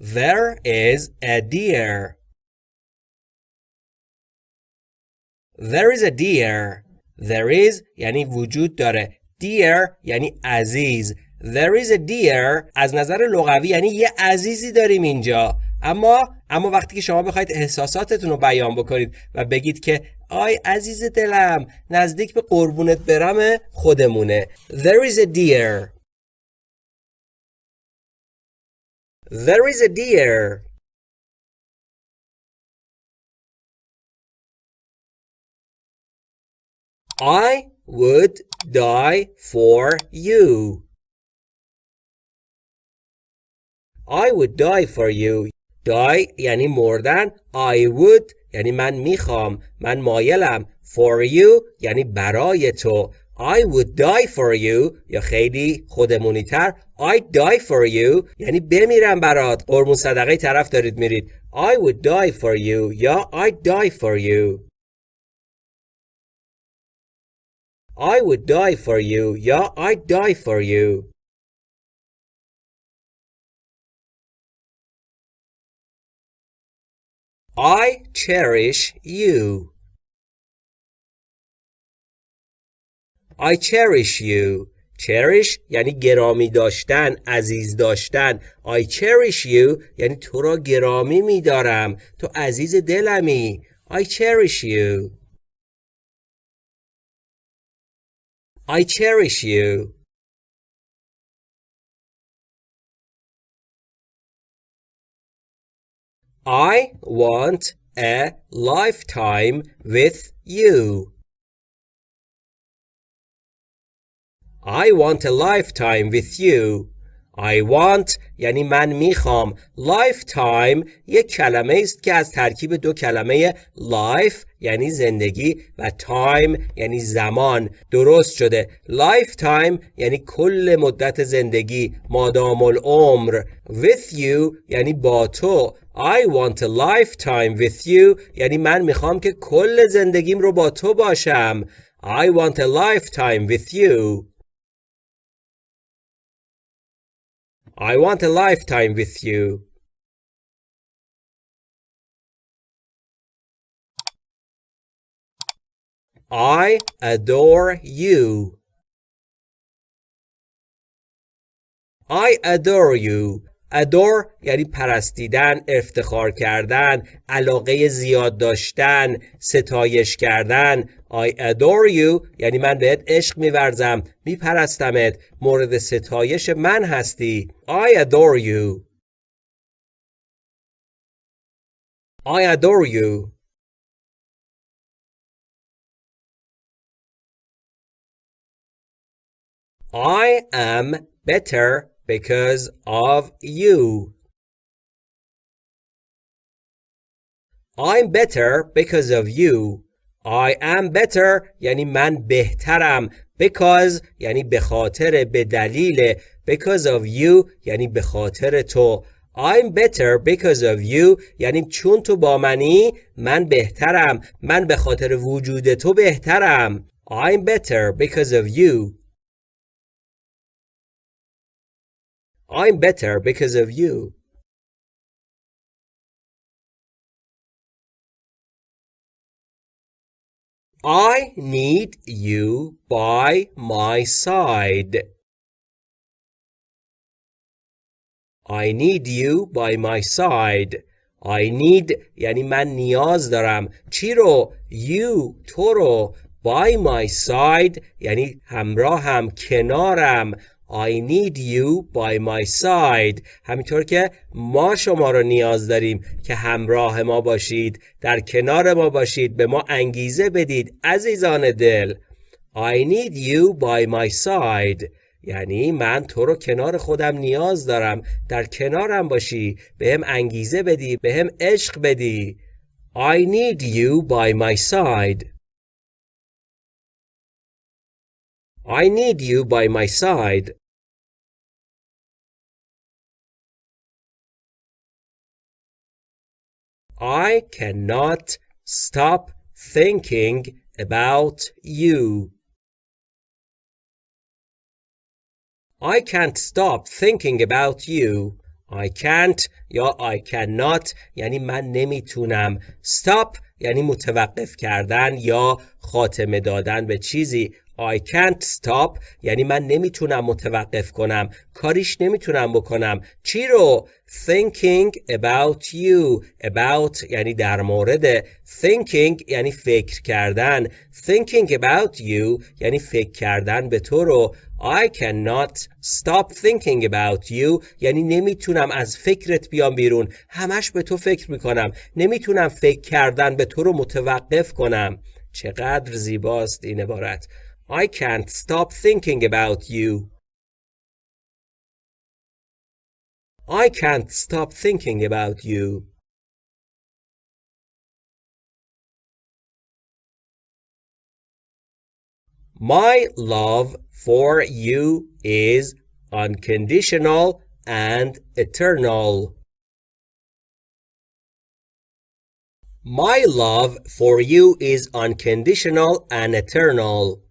There is a deer. There is a deer. There is یعنی وجود داره. Dear یعنی عزیز. There is a deer از نظر لغوی یعنی یه عزیزی داریم اینجا. اما اما وقتی که شما بخواید احساساتتون رو بیان بکنید و بگید که آی عزیز دلم نزدیک به قربونت برم خودمونه There is a deer There is a deer I would die for you I would die for you die یعنی مردن I would یعنی من میخوام من مایلم for you یعنی برای تو I would die for you یا خیلی خودمونی تر I die for you یعنی بمیرم برات قرمون صدقه طرف دارید میرید I would die for you یا I die for you I would die for you یا I die for you I cherish you. I cherish you. cherish یعنی گرامی داشتن، عزیز داشتن. I cherish you یعنی تو را گرامی میدارم. تو عزیز دلمی. I cherish you. I cherish you. I want a lifetime with you. I want a lifetime with you. I want یعنی من می‌خوام. Lifetime یک کلمه است که از ترکیب دو کلمه life یعنی زندگی و time یعنی زمان. درست شده. Lifetime یعنی کل مدت زندگی مادام العمر. With you یعنی با تو. I want a lifetime with you یعنی من می‌خوام که کل زندگیم رو با تو باشم. I want a lifetime with you. I want a lifetime with you. I adore you. I adore you. Adore یعنی پرستیدن، افتخار کردن، علاقه زیاد داشتن، ستایش کردن. I adore you یعنی من بهت عشق میورزم، میپرستمت، مورد ستایش من هستی. I adore you. I adore you. I am better because of you. I'm better because of you. I am better یعنی من بهترم because یعنی به خاطر به دلیل because of you یعنی به خاطر تو I'm better because of you یعنی چون تو با منی من بهترم من به خاطر وجود تو بهترم I'm better because of you I'm better because of you. I need you by my side. I need you by my side. I need یعنی من نیاز دارم چی رو؟ You تو رو by my side یعنی همراهم کنارم I need you by my side. همینطور که ما شما رو نیاز داریم که همراه ما باشید در کنار ما باشید به ما انگیزه بدید عزیزان دل. I need you by my side. یعنی من تو رو کنار خودم نیاز دارم. در کنارم باشی به هم انگیزه بدی به هم عشق بدی. I need you by my side. I need you by my side. I cannot stop thinking about you. I can't stop thinking about you. I can't یا I cannot یعنی من نمی‌تونم stop یعنی متوقف کردن یا خاتمه دادن به چیزی I can't stop. یعنی من نمی‌تونم متوقف کنم. کاریش نمی‌تونم بکنم. چی رو thinking about you. About یعنی در مورد. Thinking یعنی فکر کردن. Thinking about you یعنی فکر کردن به تو رو. I cannot stop thinking about you. یعنی نمی‌تونم از فکرت بیام بیرون. همش به تو فکر می‌کنم. نمی‌تونم فکر کردن به تو رو متوقف کنم. چقدر زیباست این عبارت. I can't stop thinking about you. I can't stop thinking about you. My love for you is unconditional and eternal. My love for you is unconditional and eternal.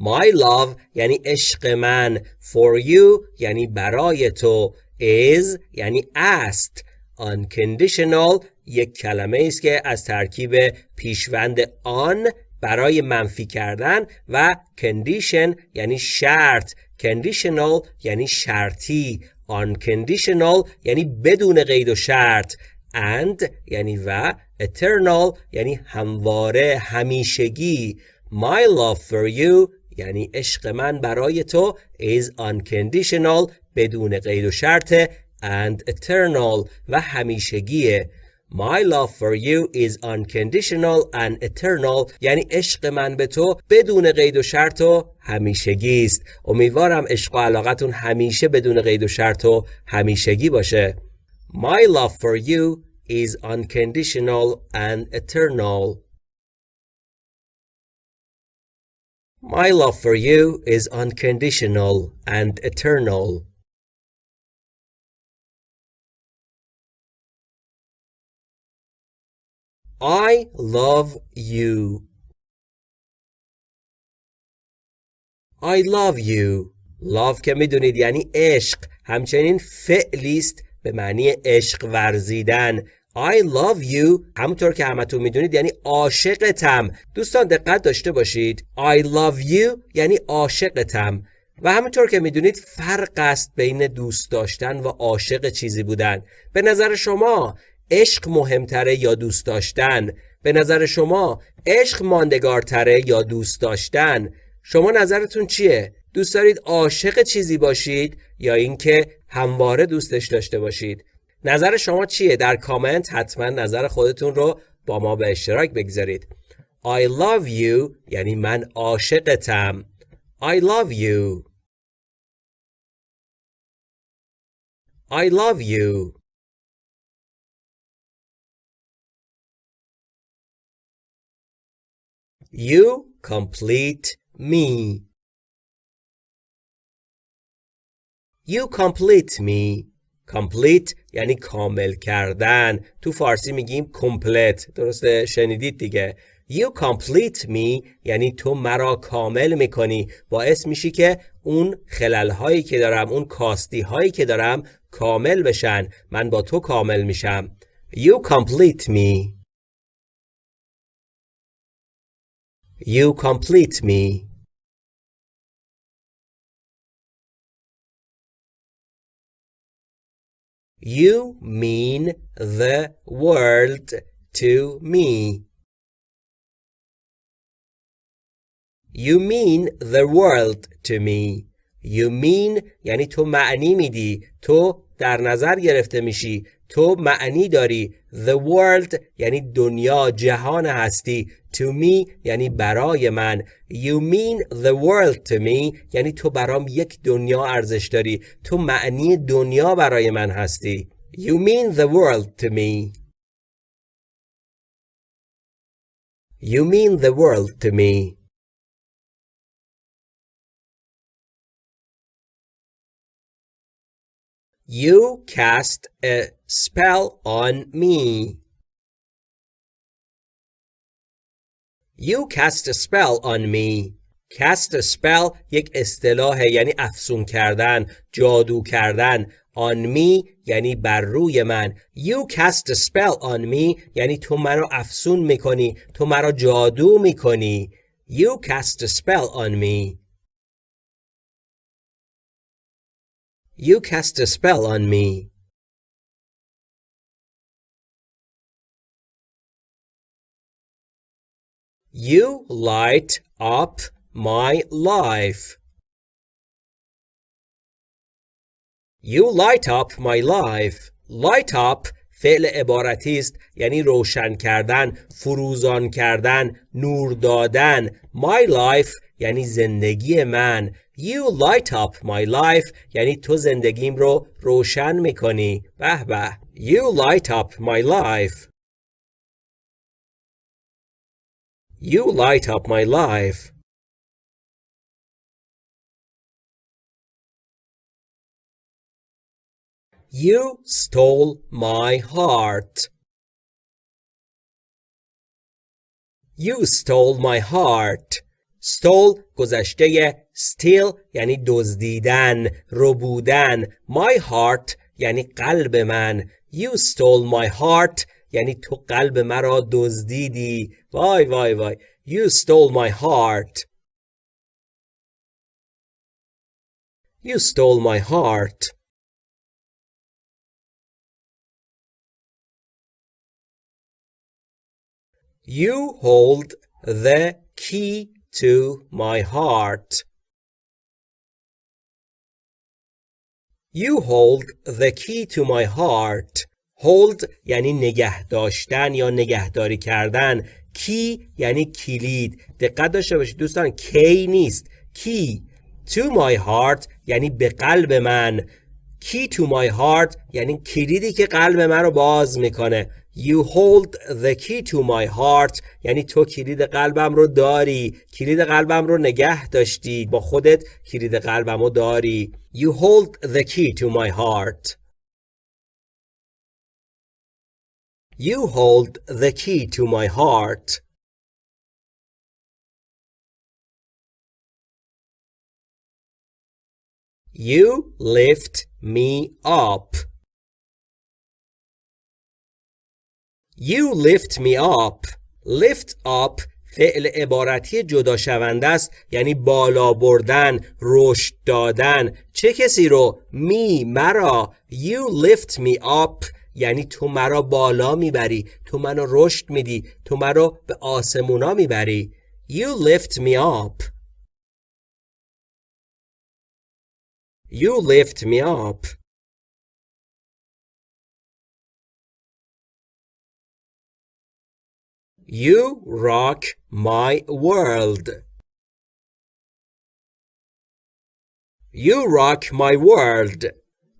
My love یعنی عشق من. For you یعنی برای تو. Is یعنی است. Unconditional یک کلمه است که از ترکیب پیشوند آن برای منفی کردن و condition یعنی شرط. Conditional یعنی شرطی. Unconditional یعنی بدون قید و شرط. And یعنی و. Eternal یعنی همواره همیشگی. My love for you یعنی عشق من برای تو is unconditional بدون قید و شرط and eternal و همیشگیه. My love for you is unconditional and eternal. یعنی عشق من به تو بدون قید و شرط و همیشگی است. امیدوارم عشق و علاقتون همیشه بدون قید و شرط و همیشگی باشه. My love for you is unconditional and eternal. My love for you is unconditional and eternal. I love you. I love you. love که میدونید یعنی عشق همچنین فعلی است به معنی عشق ورزیدن I love you. همونطور که همتون می‌دونید یعنی عاشقتم. دوستان دقت داشته باشید. I love you یعنی عاشقتم. و همونطور که می‌دونید فرق است بین دوست داشتن و عاشق چیزی بودن. به نظر شما عشق مهمتره یا دوست داشتن؟ به نظر شما عشق ماندگارتره یا دوست داشتن؟ شما نظرتون چیه؟ دوست دارید عاشق چیزی باشید یا اینکه همواره دوستش داشته باشید؟ نظر شما چیه؟ در کامنت حتما نظر خودتون رو با ما به اشتراک بگذارید. I love you یعنی من عاشقتم. I love you. I love you. You complete me. You complete me. Complete یعنی کامل کردن. تو فارسی میگیم کمپلت درسته؟ شنیدید دیگه. You complete me یعنی تو مرا کامل می‌کنی. باعث میشی که اون خلل هایی که دارم اون کاستی هایی که دارم کامل بشن. من با تو کامل میشم. You complete me. You complete me. You mean the world to me. You mean the world to me. You mean یعنی تو معنی میدی تو در نظر گرفته میشی تو معنی داری The world یعنی دنیا جهان هستی. To me یعنی برای من. You mean the world to me یعنی تو برام یک دنیا ارزش داری. تو معنی دنیا برای من هستی. You mean the world to me. You mean the world to me. You cast a spell on me. You cast a spell on me. cast a spell یک اصطلاح یعنی افسون کردن جادو کردن on me یعنی بر روی من you cast a spell on me یعنی تو مرا افسون می‌کنی تو مرا جادو می‌کنی you cast a spell on me you cast a spell on me You light up my life. You light up my life. Light up فعل عبارتی است یعنی روشن کردن، فروزان کردن، نور دادن. My life یعنی زندگی من. You light up my life یعنی تو زندگیم رو روشن میکنی. به به. You light up my life. You light up my life. You stole my heart. You stole my heart. Stole گذشته steal یعنی دزدیدن ربودن my heart یعنی قلب من you stole my heart یعنی تو قلب مرا دزدیدی وای وای وای you stole my heart you stole my heart You hold the key to my heart. You hold the key to my heart. Hold یعنی نگه داشتن یا نگهداری کردن. Key یعنی کلید. دقت داشته باشید دوستان کی نیست. Key to my heart یعنی به قلب من. Key to my heart یعنی کلیدی که قلب من رو باز می‌کنه. You hold the key to my heart یعنی تو کلید قلبم رو داری کلید قلبم رو نگه داشتی با خودت کلید قلبم رو داری You hold the key to my heart You hold the key to my heart You lift me up You lift me up. Lift up فعل عبارتی جدا شونده است یعنی بالا بردن رشد دادن. چه کسی رو؟ می مرا. You lift me up یعنی تو مرا بالا می‌بری تو منو رشد میدی تو مرا به آسمونا می‌بری. You lift me up. You lift me up. You rock my world. You rock my world.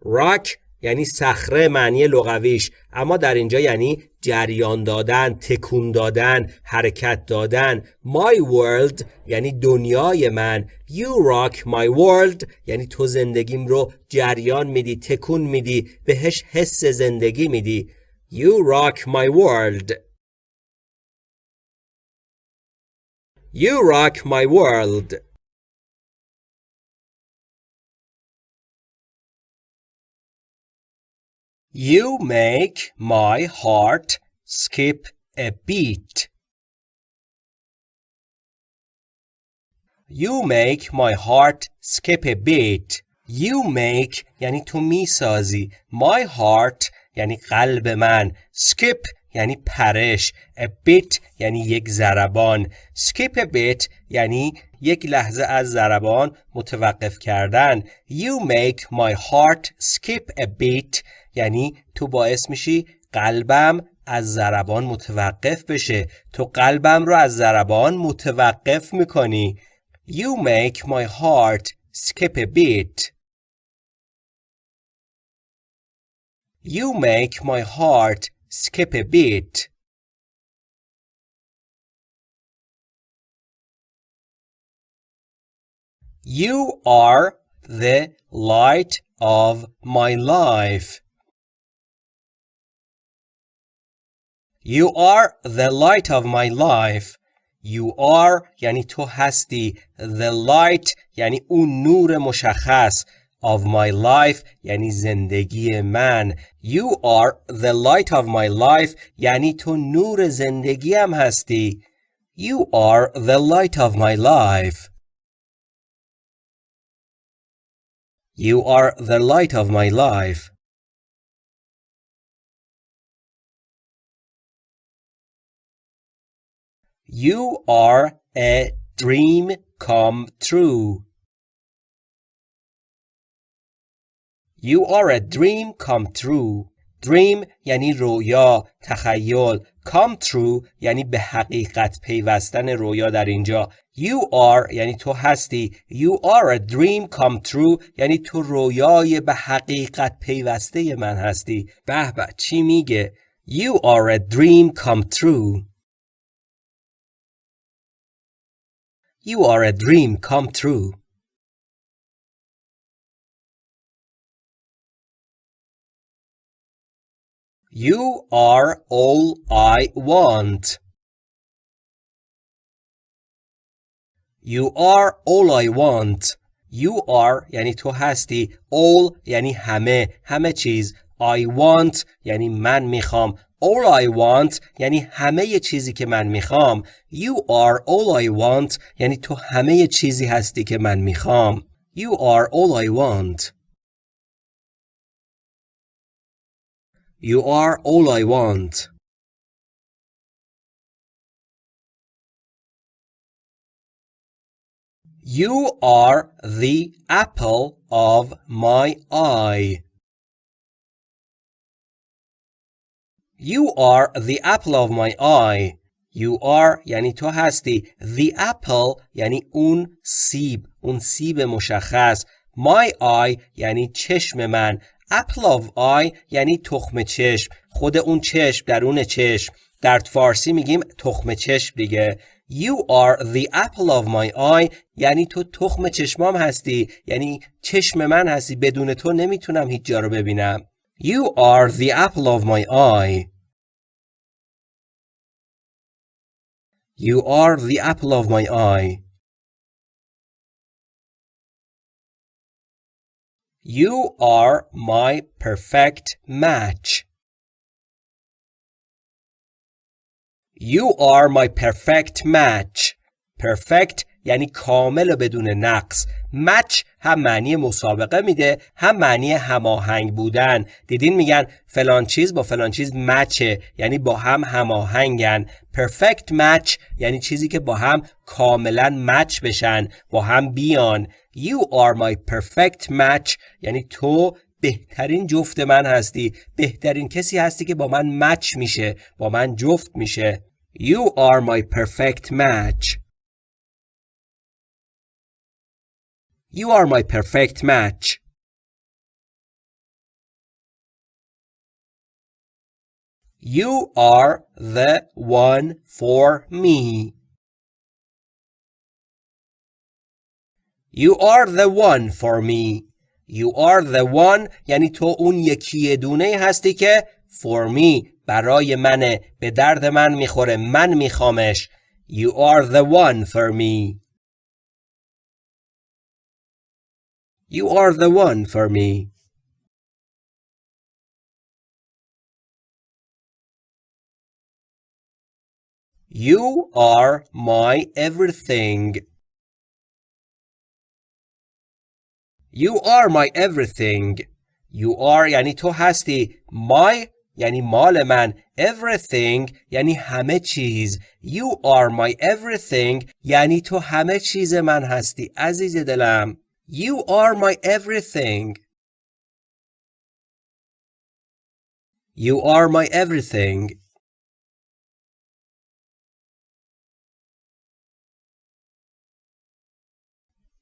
Rock یعنی صخره معنی لغویش اما در اینجا یعنی جریان دادن، تکون دادن، حرکت دادن. My world یعنی دنیای من. You rock my world یعنی تو زندگیم رو جریان میدی، تکون میدی، بهش حس زندگی میدی. You rock my world. You rock my world. You make my heart skip a beat. You make my heart skip a beat. You make یعنی تو میسازی. My heart یعنی قلب من. Skip یعنی پرش. A bit یعنی یک ضربان. Skip a bit یعنی یک لحظه از ضربان متوقف کردن. You make my heart skip a bit یعنی تو باعث میشی قلبم از ضربان متوقف بشه. تو قلبم رو از ضربان متوقف می‌کنی. You make my heart skip a bit. You make my heart skip a beat. You are the light of my life. You are the light of my life. You are یعنی تو هستی The light یعنی اون نور مشخص of my life یعنی زندگی من You are the light of my life یعنی تو نور زندگیم هستی You are the light of my life You are the light of my life You are a dream come true. You are a dream come true. Dream یعنی رویا، تخیل. Come true یعنی به حقیقت پیوستن رویا در اینجا. You are یعنی تو هستی. You are a dream come true یعنی تو رویای به حقیقت پیوسته من هستی. به به چی میگه؟ You are a dream come true. You are a dream come true. You are all I want. You are all I want. You are یعنی تو هستی. All یعنی همه. همه چیز. I want یعنی من میخوام. All I want یعنی همه چیزی که من میخوام You are all I want یعنی تو همه چیزی هستی که من میخوام You are all I want You are all I want You are the apple of my eye You are the apple of my eye. You are یعنی تو هستی. The apple یعنی اون سیب. اون سیب مشخص. My eye یعنی چشم من. Apple of eye یعنی تخم چشم. خود اون چشم درون چشم. در فارسی میگیم تخم چشم دیگه. You are the apple of my eye یعنی تو تخم چشمام هستی یعنی چشم من هستی بدون تو نمی‌تونم هیچ جا رو ببینم You are the apple of my eye. You are the apple of my eye. You are my perfect match. You are my perfect match. Perfect یعنی کامل بدون نقص. مچ هم معنی مسابقه میده هم معنی هماهنگ بودن. دیدین میگن فلان چیز با فلان چیز مچه یعنی با هم هماهنگن. پرفکت مچ یعنی چیزی که با هم کاملا مچ بشن با هم بیان. You are my perfect match یعنی تو بهترین جفت من هستی. بهترین کسی هستی که با من مچ میشه با من جفت میشه. You are my perfect match. You are my perfect match. You are the one for me. You are the one for me. You are the one یعنی تو اون یکی دونه هستی که for me برای منه به درد من می‌خوره من میخوامش You are the one for me. You are the one for me. You are my everything. You are my everything. You are یعنی تو هستی. My یعنی مال من. Everything یعنی همه چیز. You are my everything یعنی تو همه چیز من هستی. عزیز دلم. You are my everything. You are my everything.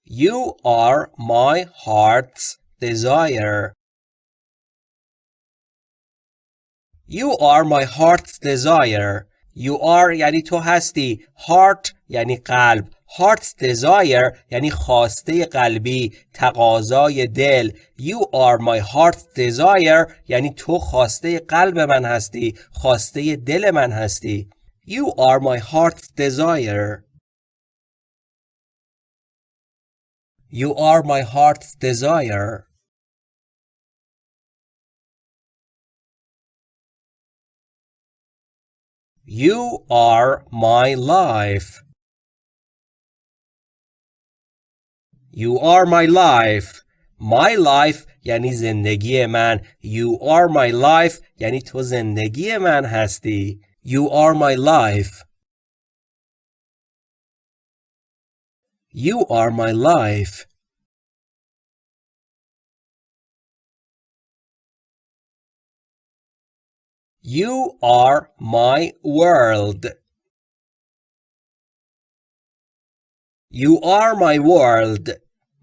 You are my heart's desire. You are my heart's desire. You are یعنی تو هستی. Heart یعنی قلب. Heart's desire یعنی خواسته قلبی تقاضای دل You are my heart's desire یعنی تو خواسته قلب من هستی خواسته دل من هستی You are my heart's desire. You are my heart's desire. You are my life. You are my life. My life یعنی زندگی من. You are my life یعنی تو زندگی من هستی. You are my life. You are my life. You are my world. You are my world.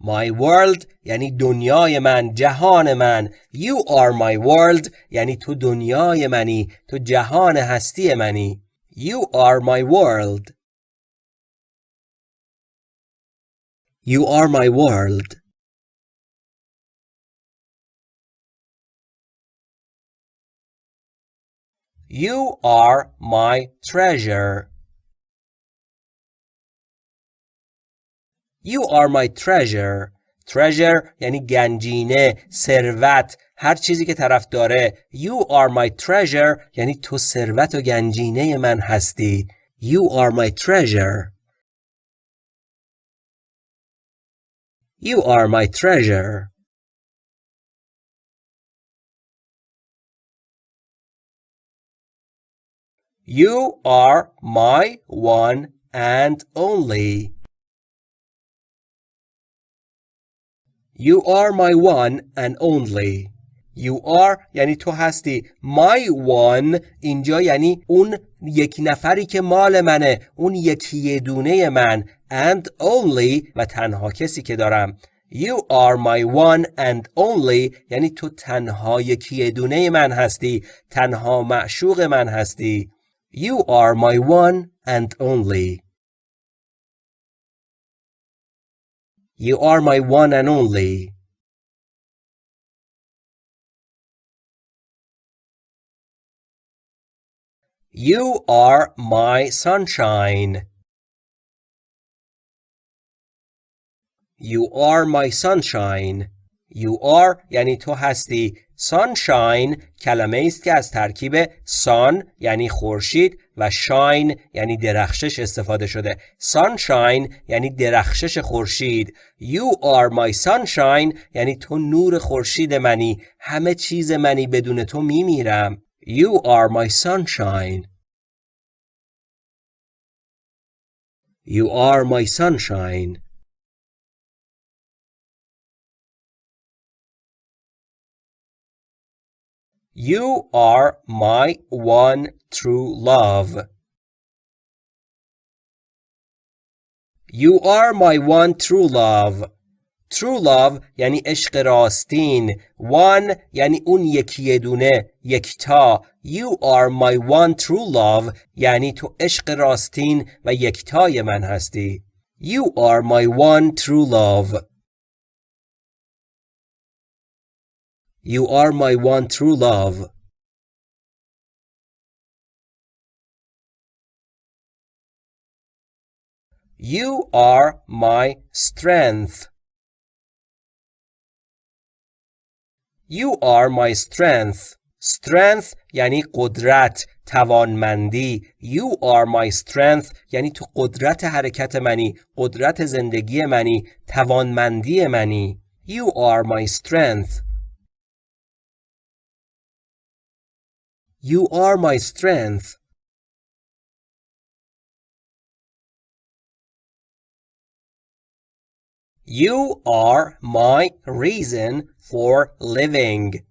My world یعنی دنیای من جهان من You are my world یعنی تو دنیای منی تو جهان هستی منی You are my world You are my world You are my treasure. You are my treasure. treasure یعنی گنجینه، ثروت، هر چیزی که طرف داره. You are my treasure یعنی تو ثروت و گنجینه من هستی. You are my treasure. You are my treasure. You are my one and only. You are my one and only. You are یعنی تو هستی. My one اینجا یعنی اون یک نفری که مال منه. اون یکی دونه من. And only و تنها کسی که دارم. You are my one and only. یعنی تو تنها یکی دونه من هستی. تنها معشوق من هستی. You are my one and only. You are my one and only. You are my sunshine. You are my sunshine. You are یعنی تو هستی sunshine کلمه است که از ترکیب sun یعنی خورشید و shine یعنی درخشش استفاده شده. Sunshine یعنی درخشش خورشید. You are my sunshine یعنی تو نور خورشید منی. همه چیز منی بدون تو میمیرم. You are my sunshine. You are my sunshine. You are my one true love. You are my one true love. True love یعنی عشق راستین. One یعنی اون یکی دونه. یکتا. You are my one true love یعنی تو عشق راستین و یکتای من هستی. You are my one true love. You are my one true love. You are my strength. You are my strength. Strength یعنی قدرت، توانمندی. You are my strength یعنی تو قدرت حرکت منی، قدرت زندگی منی، توانمندی منی. You are my strength. You are my strength. You are my reason for living.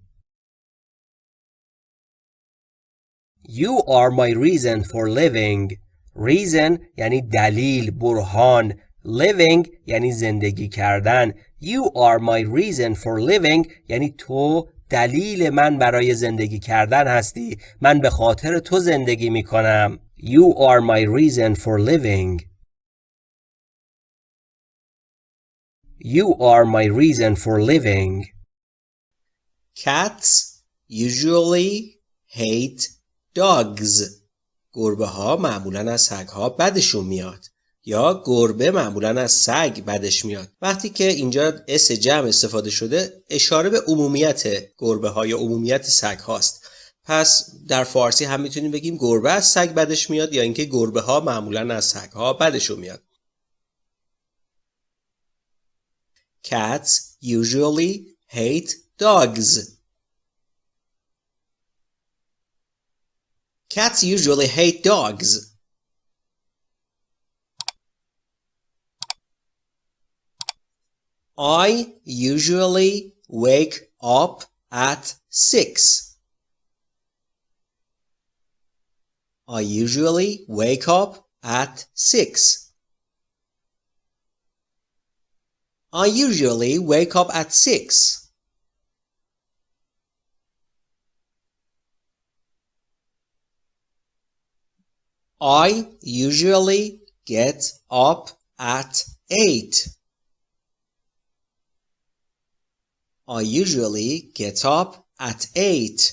You are my reason for living. Reason یعنی دلیل، برهان. Living یعنی زندگی کردن. You are my reason for living یعنی تو دلیل من برای زندگی کردن هستی من به خاطر تو زندگی می کنم You are my reason for living. You are my reason for living. Cats usually hate dogs. گربه ها معمولا از سگ ها بدشون میاد. یا گربه معمولا از سگ بدش میاد وقتی که اینجا اس جمع استفاده شده اشاره به عمومیت گربه ها یا عمومیت سگ هاست پس در فارسی هم می‌تونیم بگیم گربه از سگ بدش میاد یا اینکه گربه ها معمولا از سگ ها بدشون میاد Cats usually hate dogs. Cats usually hate dogs. I usually wake up at 6. I usually wake up at 6. I usually wake up at 6. I usually get up at 8. I usually get up at 8.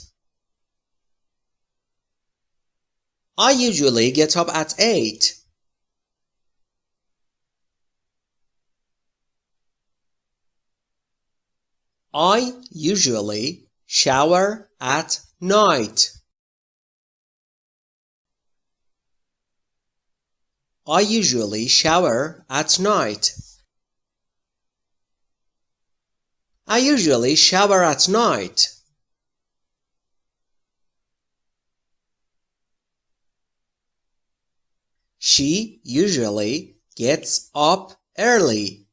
I usually get up at 8. I usually shower at night. I usually shower at night. I usually shower at night. She usually gets up early.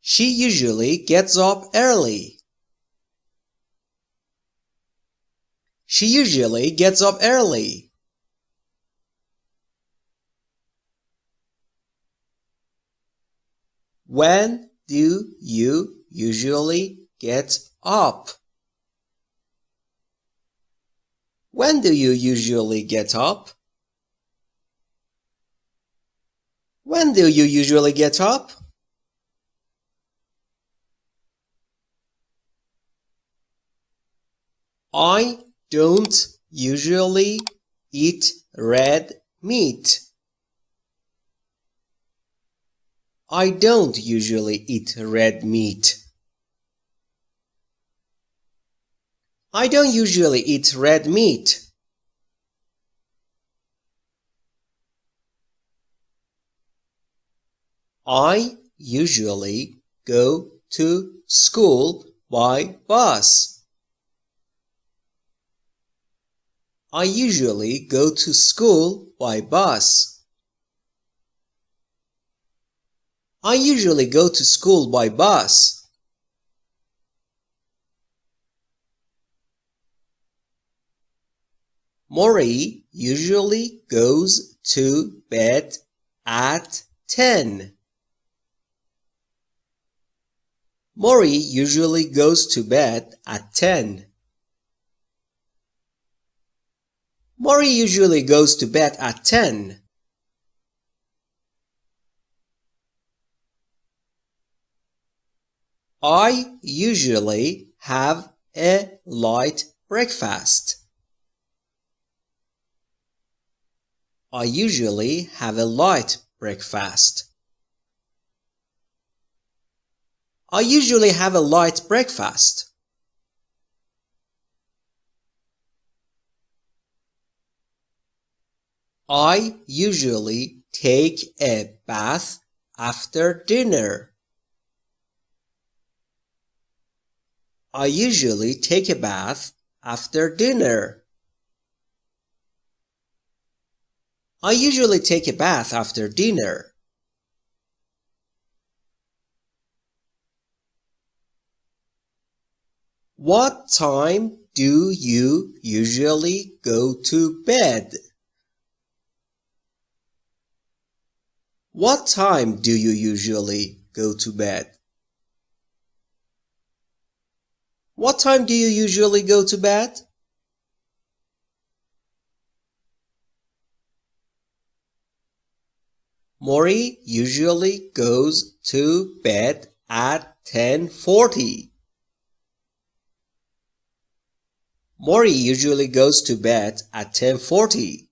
She usually gets up early. She usually gets up early. When do you usually get up? When do you usually get up? When do you usually get up? I don't usually eat red meat. I don't usually eat red meat. I don't usually eat red meat. I usually go to school by bus. I usually go to school by bus. I usually go to school by bus. Mori usually goes to bed at 10. Mori usually goes to bed at 10. Mori usually goes to bed at 10. I usually have a light breakfast. I usually have a light breakfast. I usually have a light breakfast. I usually take a bath after dinner. I usually take a bath after dinner. I usually take a bath after dinner. What time do you usually go to bed? What time do you usually go to bed? What time do you usually go to bed? Mori usually goes to bed at 10:40. Mori usually goes to bed at 10:40.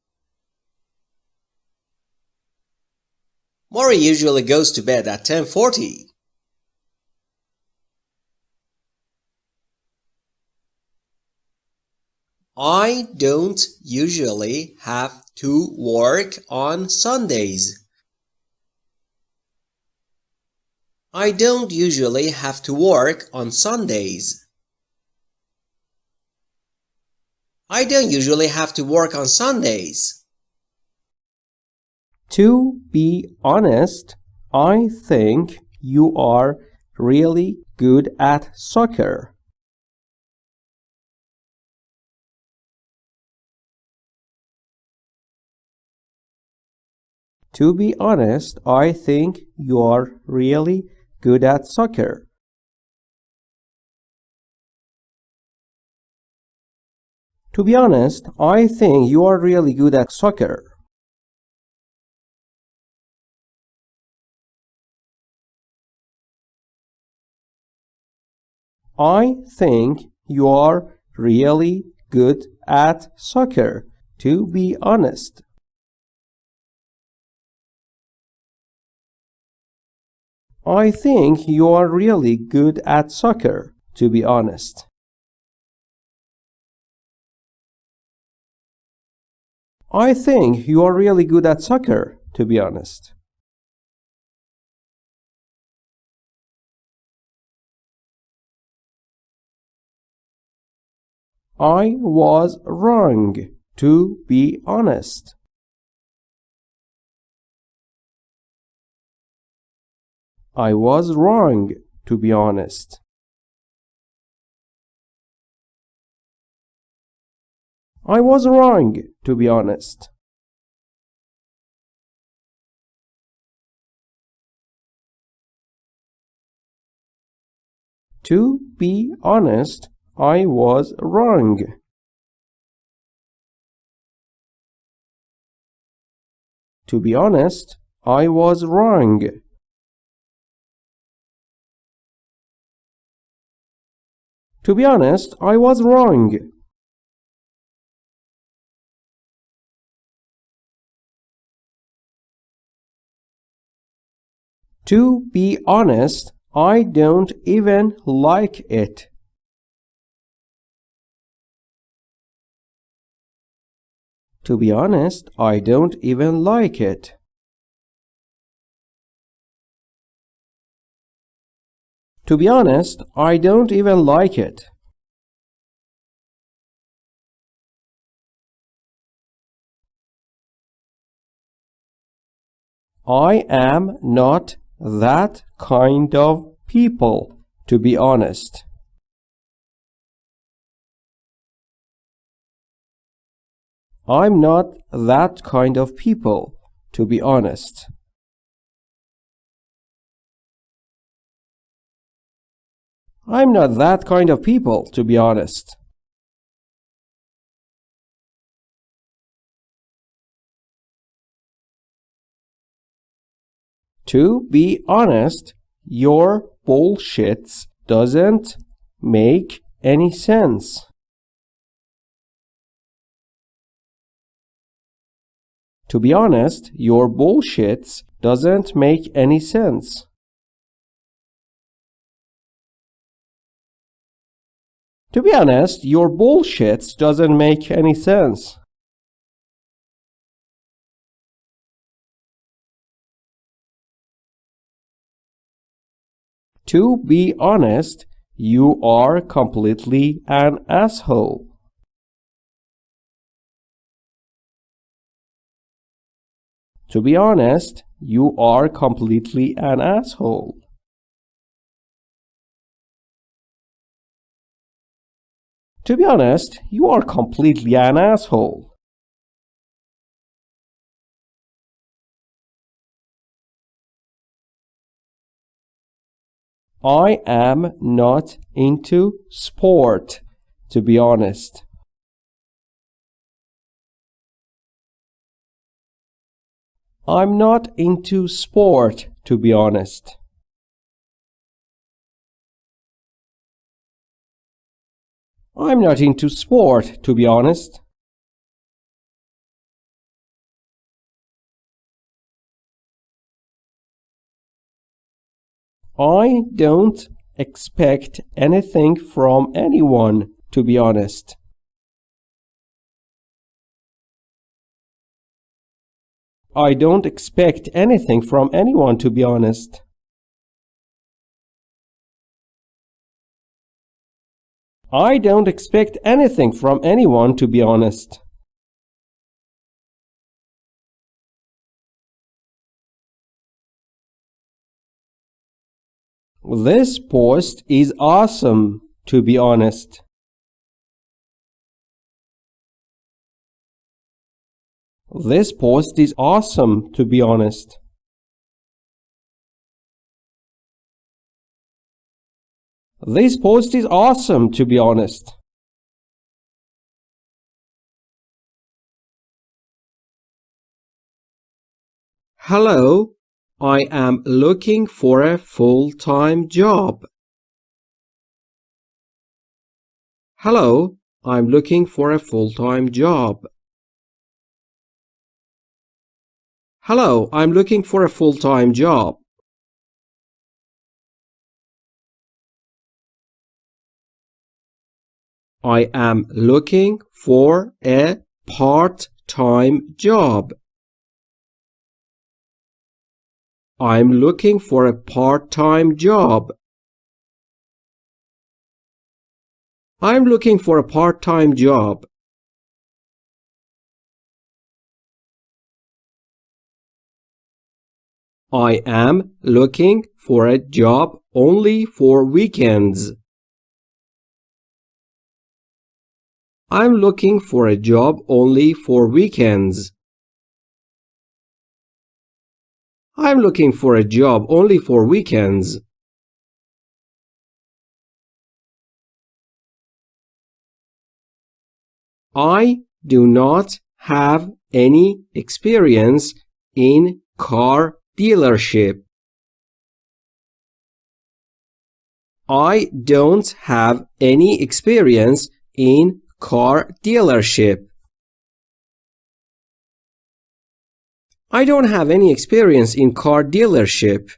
Mori usually goes to bed at 10:40. I don't usually have to work on Sundays. I don't usually have to work on Sundays. I don't usually have to work on Sundays. To be honest, I think you are really good at soccer. To be honest, I think you are really good at soccer. To be honest, I think you are really good at soccer. I think you are really good at soccer, to be honest. I think you are really good at soccer, to be honest. I think you are really good at soccer, to be honest. I was wrong, to be honest. I was wrong, to be honest. I was wrong, to be honest. To be honest, I was wrong. To be honest, I was wrong. To be honest, I was wrong. To be honest, I don't even like it. To be honest, I don't even like it. To be honest, I don't even like it. I am not that kind of people, to be honest. I'm not that kind of people, to be honest. I'm not that kind of people, to be honest. To be honest, your bullshits doesn't make any sense. To be honest, your bullshits doesn't make any sense. To be honest, your bullshit doesn't make any sense. To be honest, you are completely an asshole. To be honest, you are completely an asshole. To be honest, you are completely an asshole. I am not into sport, to be honest. I'm not into sport, to be honest. I'm not into sport, to be honest. I don't expect anything from anyone, to be honest. I don't expect anything from anyone, to be honest. I don't expect anything from anyone, to be honest. This post is awesome, to be honest. This post is awesome, to be honest. This post is awesome, to be honest. Hello, I am looking for a full-time job. Hello, I'm looking for a full-time job. Hello, I'm looking for a full-time job. I am looking for a part-time job. I'm looking for a part-time job. I'm looking for a part-time job. I am looking for a job only for weekends. I'm looking for a job only for weekends. I'm looking for a job only for weekends. I do not have any experience in car dealership. I don't have any experience in car dealership. I don't have any experience in car dealership.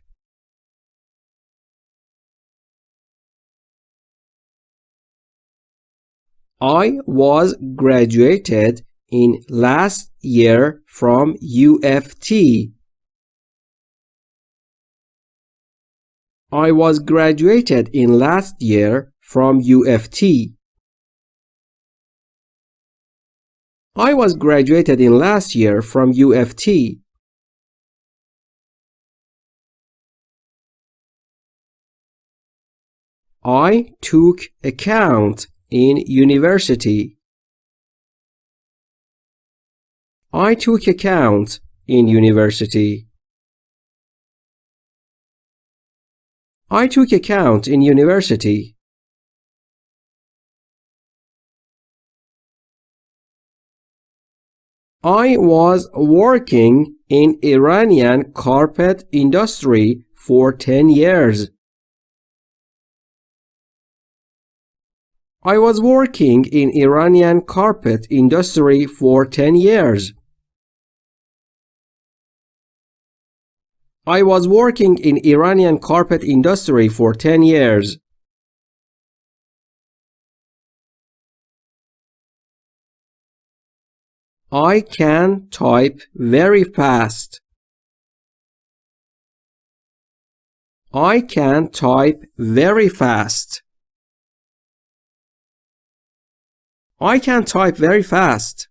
I was graduated in last year from UFT. I was graduated in last year from UFT. I was graduated in last year from UFT. I took account in university. I took account in university. I took account in university. I was working in Iranian carpet industry for 10 years. I was working in Iranian carpet industry for 10 years. I was working in Iranian carpet industry for 10 years. I can type very fast. I can type very fast. I can type very fast.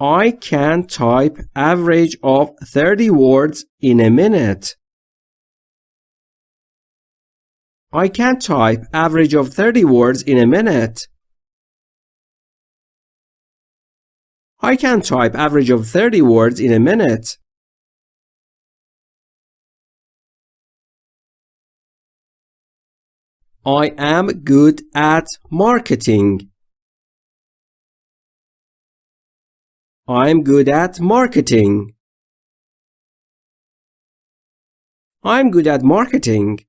I can type average of 30 words in a minute. I can type average of 30 words in a minute. I can type average of 30 words in a minute. I am good at marketing. I'm good at marketing. I'm good at marketing.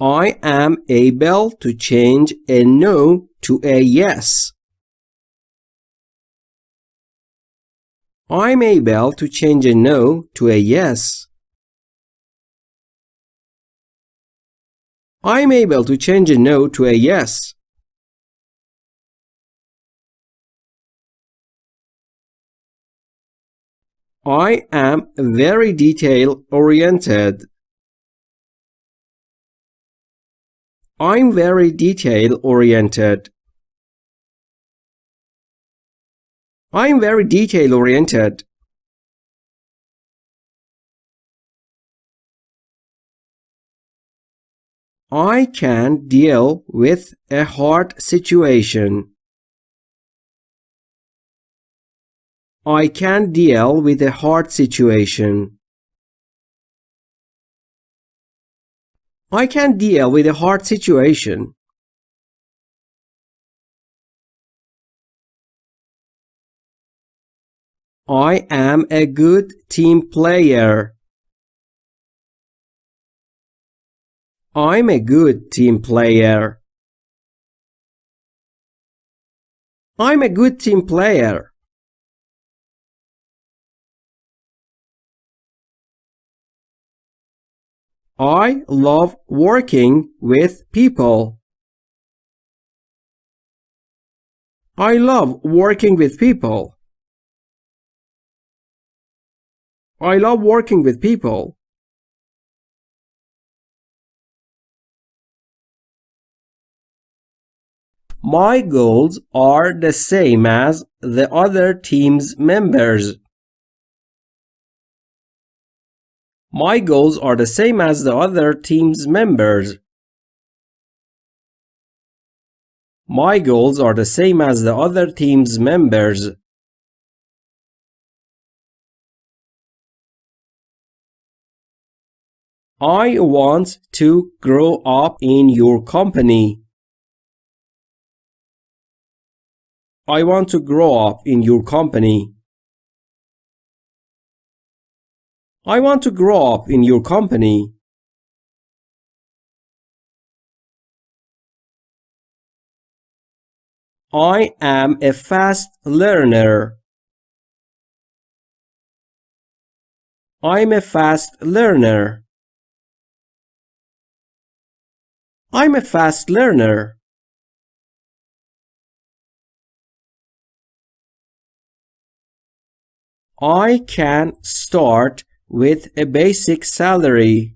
I am able to change a no to a yes. I'm able to change a no to a yes. I'm able to change a no to a yes. I am very detail I'm very detail oriented. I'm very detail oriented. I can deal with a hard situation. I can deal with a hard situation. I can deal with a hard situation. I am a good team player. I'm a good team player. I'm a good team player. I love working with people. I love working with people. I love working with people. My goals are the same as the other team's members. My goals are the same as the other team's members. My goals are the same as the other team's members. I want to grow up in your company. I want to grow up in your company. I want to grow up in your company. I am a fast learner. I'm a fast learner. I'm a fast learner. I can start with a basic salary.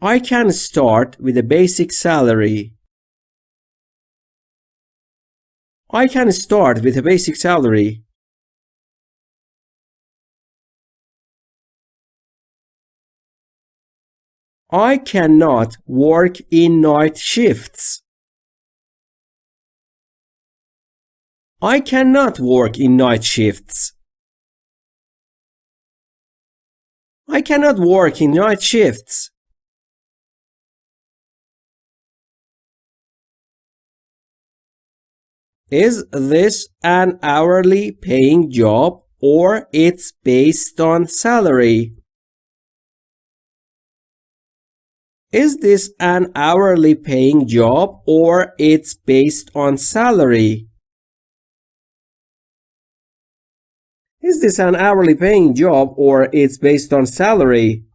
I can start with a basic salary. I can start with a basic salary. I cannot work in night shifts. I cannot work in night shifts. I cannot work in night shifts. Is this an hourly paying job or it's based on salary? Is this an hourly paying job or it's based on salary? Is this an hourly paying job or it's based on salary?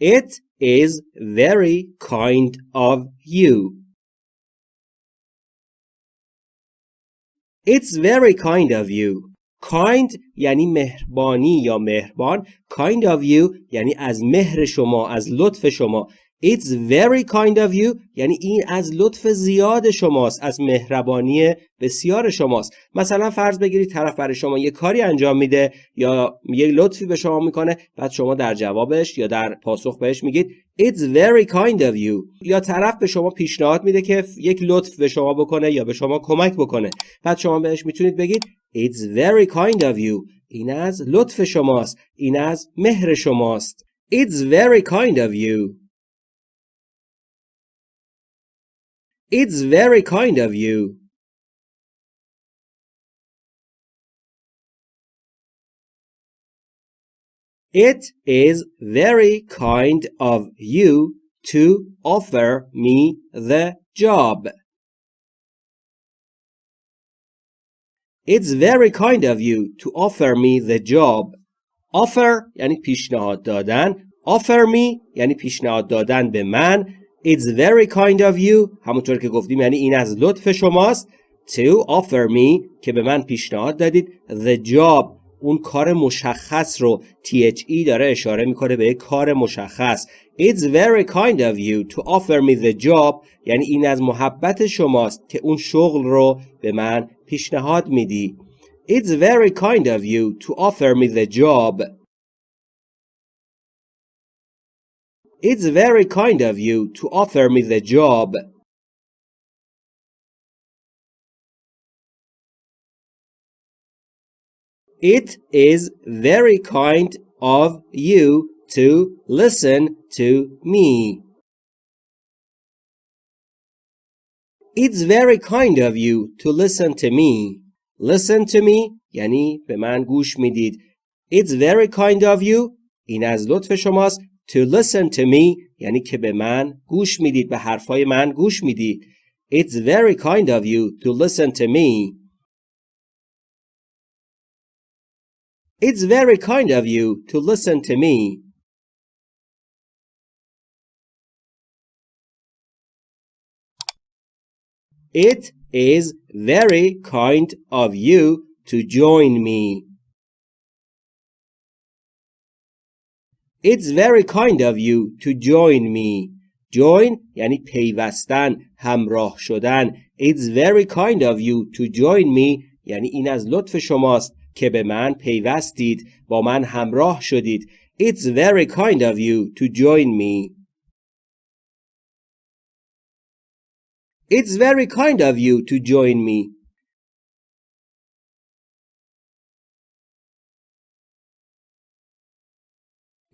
It is very kind of you. It's very kind of you. Kind یعنی مهربانی یا مهربان Kind of you یعنی از مهر شما از لطف شما It's very kind of you. یعنی این از لطف زیاد شماست از مهربانی بسیار شماست. مثلا فرض بگیرید طرف برای شما یه کاری انجام میده یا یه لطفی به شما می‌کنه بعد شما در جوابش یا در پاسخ بهش میگید It's very kind of you. یا طرف به شما پیشنهاد میده که یک لطف به شما بکنه یا به شما کمک بکنه. بعد شما بهش می‌تونید بگید It's very kind of you. این از لطف شماست این از مهر شماست. It's very kind of you. It's very kind of you. It is very kind of you to offer me the job. It's very kind of you to offer me the job. Offer یعنی پیشنهاد دادن. Offer me یعنی پیشنهاد دادن به من. It's very kind of you. همونطور که گفتیم یعنی این از لطف شماست. To offer me که به من پیشنهاد دادید. The job اون کار مشخص رو. THE داره اشاره می‌کنه به کار مشخص. It's very kind of you to offer me the job. یعنی این از محبت شماست که اون شغل رو به من پیشنهاد میدی. It's very kind of you to offer me the job. It's very kind of you to offer me the job It is very kind of you to listen to me. It's very kind of you to listen to me. Listen to me یعنی به من گوش میدید. It's very kind of you این از لطف شماست. To listen to me یعنی که به من گوش میدید. به حرفای من گوش میدید. It's very kind of you to listen to me. It's very kind of you to listen to me. It is very kind of you to join me. It's very kind of you to join me. Join یعنی پیوستن، همراه شدن. It's very kind of you to join me یعنی این از لطف شماست که به من پیوستید با من همراه شدید It's very kind of you to join me It's very kind of you to join me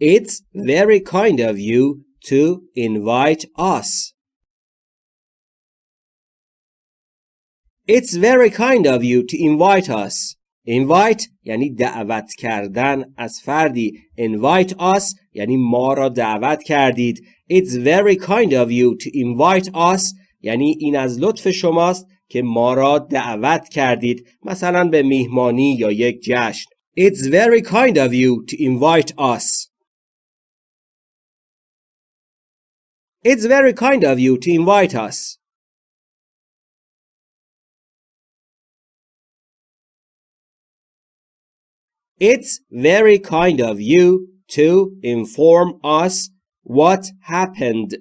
It's very kind of you to invite us. It's very kind of you to invite us. invite یعنی دعوت کردن از فردی invite us یعنی ما را دعوت کردید It's very kind of you to invite us یعنی این از لطف شماست که ما را دعوت کردید مثلا به میهمانی یا یک جشن It's very kind of you to invite us It's very kind of you to invite us It's very kind of you to inform us what happened.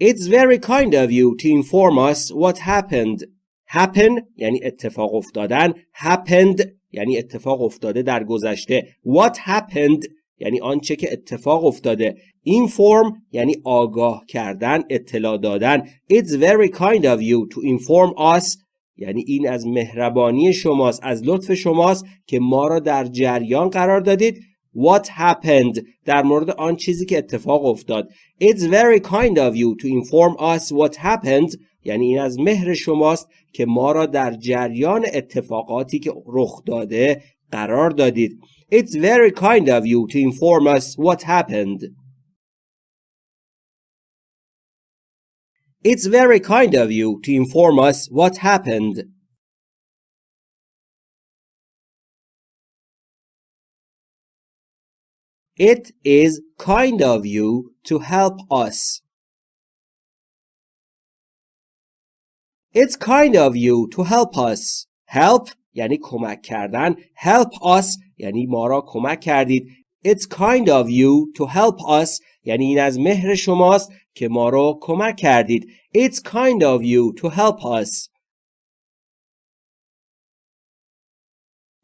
It's very kind of you to inform us what happened. Happen یعنی اتفاق افتادن. Happened یعنی اتفاق افتاده در گذشته. What happened یعنی آنچه که اتفاق افتاده. Inform یعنی آگاه کردن، اطلاع دادن. It's very kind of you to inform us. یعنی این از مهربانی شماست از لطف شماست که ما را در جریان قرار دادید. What happened در مورد آن چیزی که اتفاق افتاد. It's very kind of you to inform us what happened. یعنی این از مهر شماست که ما را در جریان اتفاقاتی که رخ داده قرار دادید. It's very kind of you to inform us what happened It's very kind of you to inform us what happened. It is kind of you to help us. It's kind of you to help us. Help یعنی کمک کردن. Help us یعنی ما را کمک کردید. It's kind of you to help us یعنی این از مهر شماست که ما رو کمک کردید. It's kind of you to help us.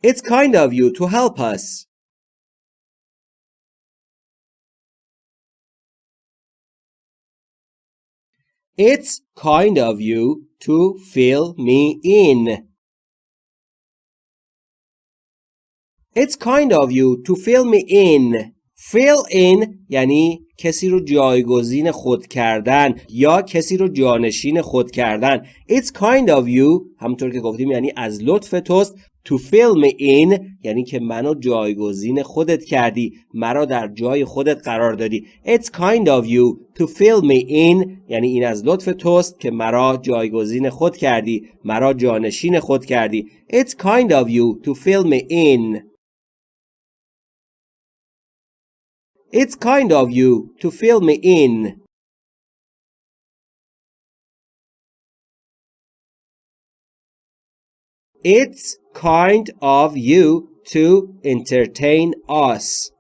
It's kind of you to help us. It's kind of you to fill me in. It's kind of you to fill me in. Fill in یعنی کسی رو جایگزین خود کردن یا کسی رو جانشین خود کردن. It's kind of you همونطور که گفتیم یعنی از لطف توست to fill me in یعنی که منو جایگزین خودت کردی مرا در جای خودت قرار دادی. It's kind of you to fill me in یعنی این از لطف توست که مرا جایگزین خود کردی مرا جانشین خود کردی. It's kind of you to fill me in. It's kind of you to fill me in It's kind of you to entertain us.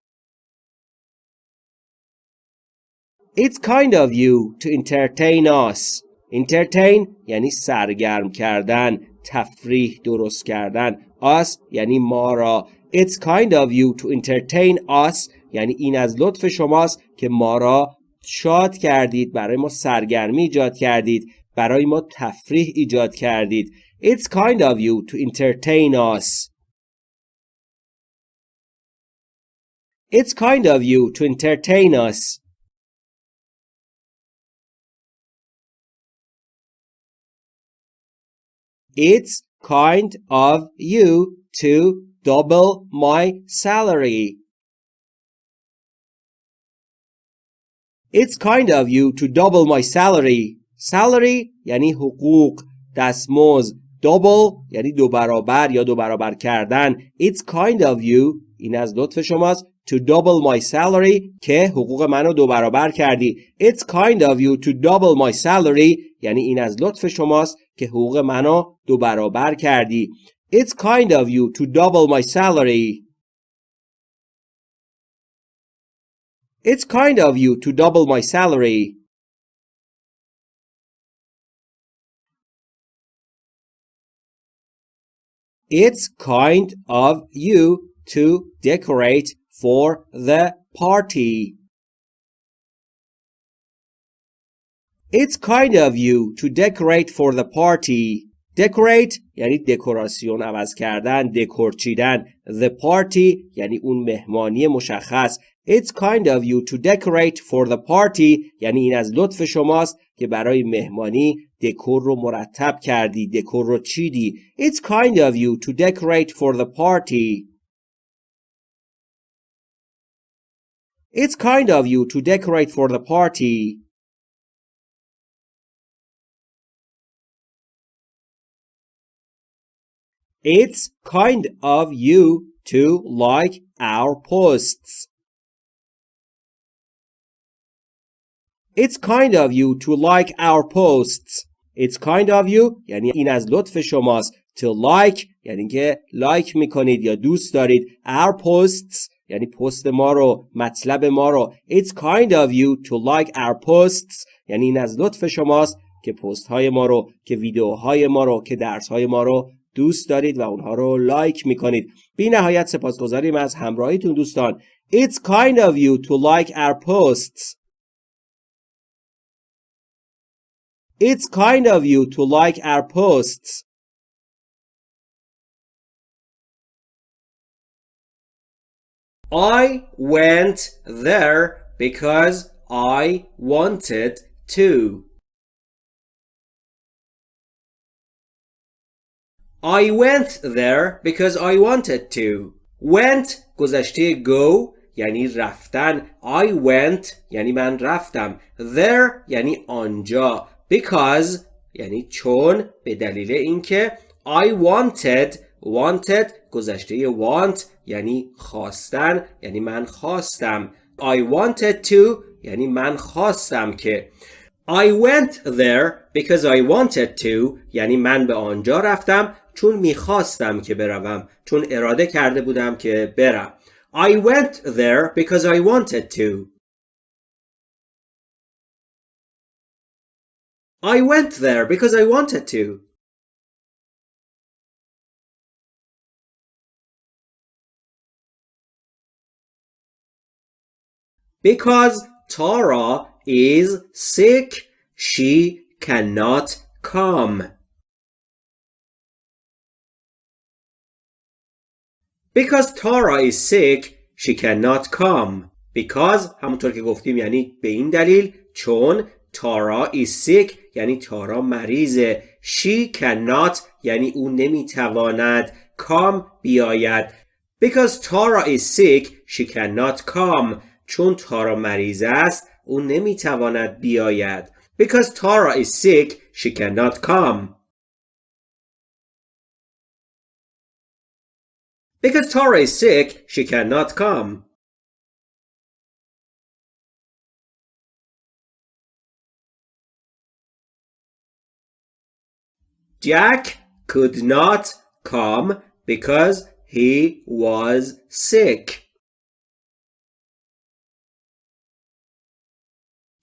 It's kind of you to entertain us. Entertain یعنی سرگرم کردن، تفریح درست کردن. Us یعنی ما را. It's kind of you to entertain us یعنی این از لطف شماست که ما را شاد کردید برای ما سرگرمی ایجاد کردید برای ما تفریح ایجاد کردید It's kind of you to entertain us. It's kind of you to entertain us. It's kind of you to double my salary. It's kind of you to double my salary. Salary یعنی حقوق، دستمزد، double یعنی دو برابر یا دو برابر کردن It's kind of you این از لطف شماست to double my salary که حقوق منو دو برابر کردی It's kind of you to double my salary یعنی این از لطف شماست که حقوق منو دو برابر کردی It's kind of you to double my salary It's kind of you to double my salary It's kind of you to decorate for the party. It's kind of you to decorate for the party. Decorate یعنی دکوراسیون عوض کردن، دکور چیدن. The party یعنی اون مهمانی مشخص. It's kind of you to decorate for the party یعنی این از لطف شماست که برای مهمانی دکور رو مرتب کردی دکور رو چیدی It's kind of you to decorate for the party It's kind of you to decorate for the party It's kind of you to like our posts It's kind of you to like our posts. It's kind of you یعنی این از لطف شماست. To like یعنی که لایک می‌کنید یا دوست دارید. Our posts یعنی پست ما رو مطلب ما رو. It's kind of you to like our posts یعنی این از لطف شماست که پست های ما رو که ویدیوهای ما رو که درس های ما رو دوست دارید و اونها رو لایک می‌کنید. بی نهایت سپاسگزاریم از همراهیتون دوستان. It's kind of you to like our posts. It's kind of you to like our posts. I went there because I wanted to. I went there because I wanted to. Went گذشته go یعنی رفتن. I went یعنی من رفتم. There یعنی آنجا. Because یعنی چون به دلیل اینکه I wanted wanted گذشته want یعنی خواستن یعنی من خواستم. I wanted to یعنی من خواستم که. I went there because I wanted to یعنی من به آنجا رفتم چون می‌خواستم که بروم چون اراده کرده بودم که برم. I went there because I wanted to. I went there because I wanted to. Because Tara is sick, she cannot come. Because Tara is sick, she cannot come. because همونطور که گفتیم یعنی به این دلیل چون تارا is sick یعنی تارا مریضه she cannot یعنی او نمی‌تواند come بیاید because Tara is sick she cannot come چون تارا مریض است او نمی‌تواند بیاید because Tara is sick she cannot come because Tara is sick she cannot come Jack could not come because he was sick.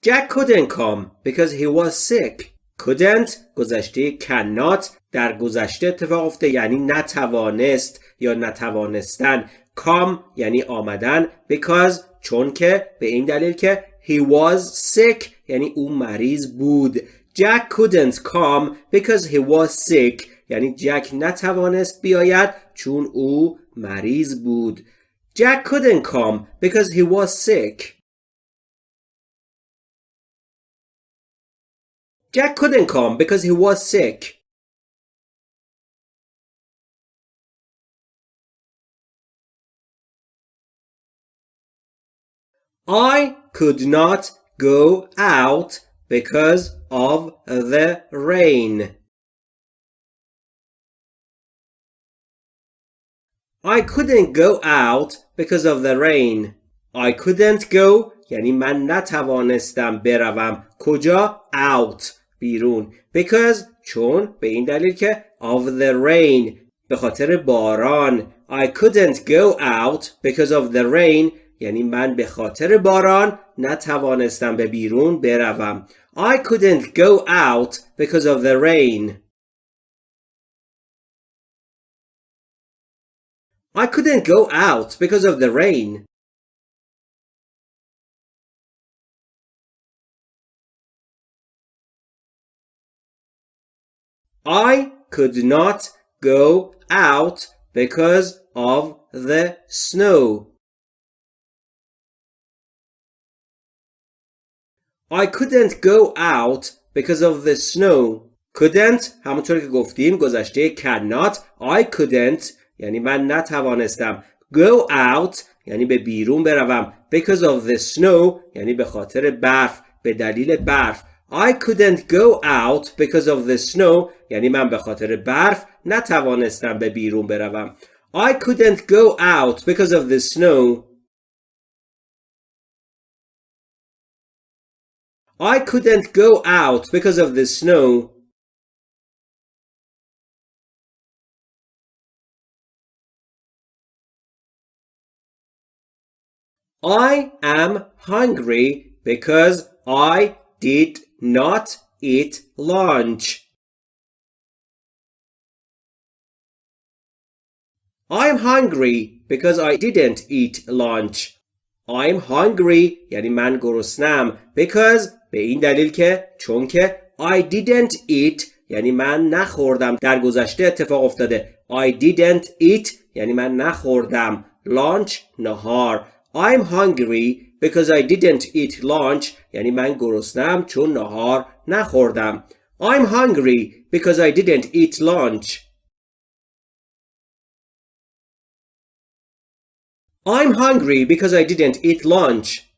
Jack couldn't come because he was sick. couldn't گذشته cannot در گذشته اتفاق افته یعنی نتوانست یا نتوانستن come یعنی آمدن because چون که به این دلیل که he was sick یعنی او مریض بود Jack couldn't come because he was sick یعنی جک نتوانست بیاید چون او مریض بود Jack couldn't come because he was sick Jack couldn't come because he was sick I could not go out because of the rain. I couldn't go out because of the rain. I couldn't go یعنی من نتوانستم بروم کجا out بیرون because چون به این دلیل که of the rain به خاطر باران I couldn't go out because of the rain یعنی من به خاطر باران نتوانستم به بیرون بروم I couldn't go out because of the rain. I couldn't go out because of the rain. I could not go out because of the snow. I couldn't go out because of the snow. couldn't همونطور که گفتیم گذشته cannot I couldn't یعنی من نتوانستم go out یعنی به بیرون بروم because of the snow یعنی به خاطر برف به دلیل برف I couldn't go out because of the snow یعنی من به خاطر برف نتوانستم به بیرون بروم I couldn't go out because of the snow I couldn't go out because of the snow. I am hungry because I did not eat lunch. I'm hungry because I didn't eat lunch. I'm hungry. یعنی من گرسنم. Because به این دلیل که چون که I didn't eat. یعنی من نخوردم. در گذشته اتفاق افتاده. I didn't eat. یعنی من نخوردم. Lunch نهار. I'm hungry because I didn't eat lunch. یعنی من گرسنم چون نهار نخوردم. I'm hungry because I didn't eat lunch. I'm hungry because I didn't eat lunch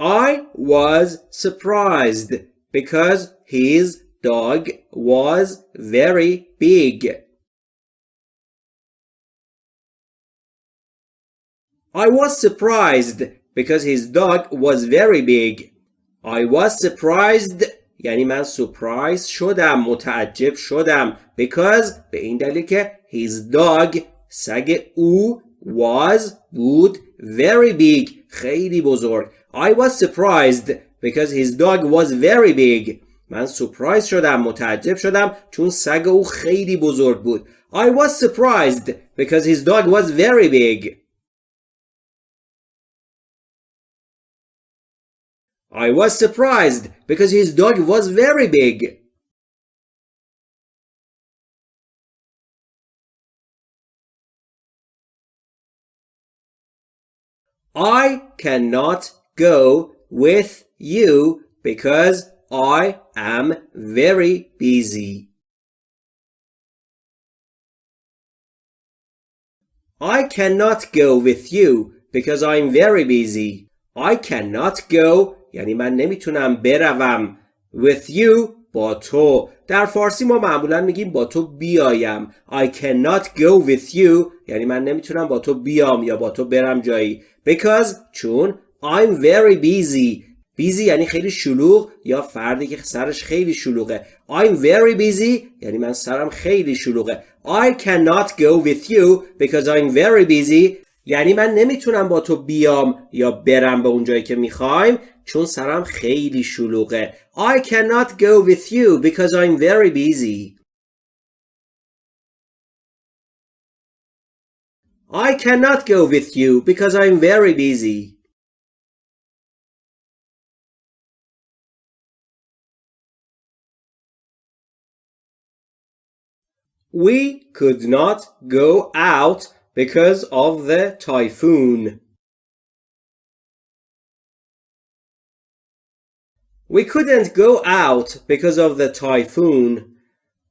I was surprised because his dog was very big. I was surprised because his dog was very big. I was surprised یعنی من surprised شدم متعجب شدم because به این دلیل که his dog سگ او was بود very big خیلی بزرگ I was surprised because his dog was very big. من سپرایز شدم متعجب شدم چون سگ او خیلی بزرگ بود. I was surprised because his dog was very big. I was surprised because his dog was very big. I cannot go with you because I am very busy. I cannot go with you because I'm very busy. I cannot go یعنی من نمی‌تونم بروم with you با تو. در فارسی ما معمولا میگیم با تو بیایم. I cannot go with you. یعنی من نمی‌تونم با تو بیام یا با تو برم جایی. Because چون I'm very busy. Busy یعنی خیلی شلوغ یا فردی که سرش خیلی شلوغه. I'm very busy یعنی من سرم خیلی شلوغه. I cannot go with you because I'm very busy. یعنی من نمی‌تونم با تو بیام یا برم به اون جایی که می‌خوایم. چون سرم خیلی شلوغه I cannot go with you because I'm very busy I cannot go with you because I'm very busy We could not go out because of the typhoon. We couldn't go out because of the typhoon.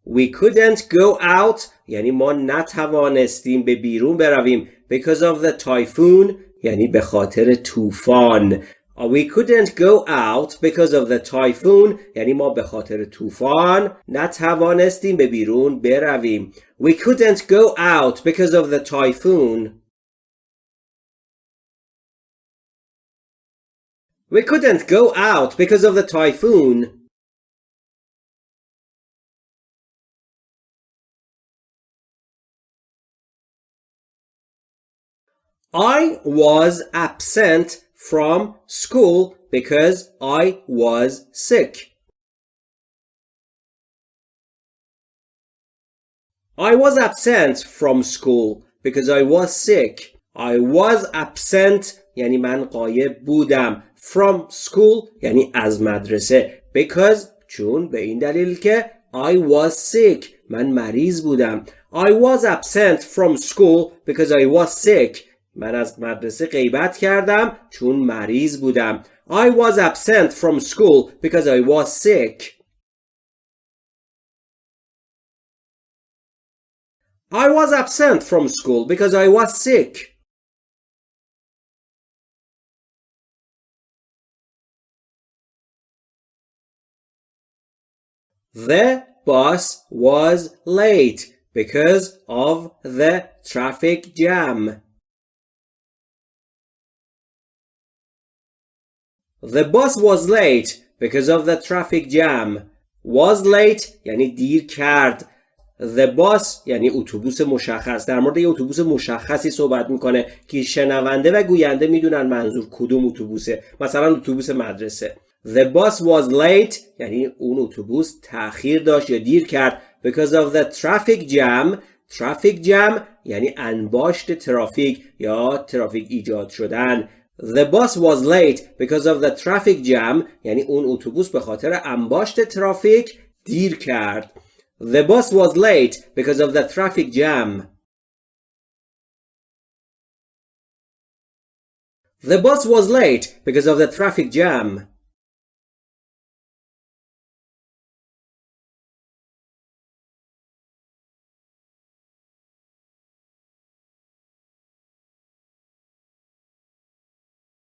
We couldn't go out یعنی ما نتوانستیم به بیرون برویم because of the typhoon یعنی به خاطر طوفان We couldn't go out because of the typhoon یعنی ما به خاطر طوفان نتوانستیم به بیرون برویم We couldn't go out because of the typhoon We couldn't go out because of the typhoon I was absent from school because I was sick. I was absent from school because I was sick. I was absent یعنی من قایب بودم from school یعنی از مدرسه because چون به این دلیل که I was sick من مریض بودم I was absent from school because I was sick من از مدرسه غیبت کردم چون مریض بودم. I was absent from school because I was sick. I was absent from school because I was sick. The bus was late because of the traffic jam. The bus was late because of the traffic jam. Was late یعنی دیر کرد. The bus یعنی اتوبوس مشخص در مورد یه اتوبوس مشخصی صحبت می‌کنه که شنونده و گوینده می‌دونن منظور کدوم اتوبوسه مثلا اتوبوس مدرسه The bus was late یعنی اون اتوبوس تأخیر داشت یا دیر کرد because of the traffic jam traffic jam یعنی انباشت ترافیک یا ترافیک ایجاد شدن The bus was late because of the traffic jam یعنی اون اتوبوس به خاطر انباشت ترافیک دیر کرد. The bus was late because of the traffic jam. The bus was late because of the traffic jam.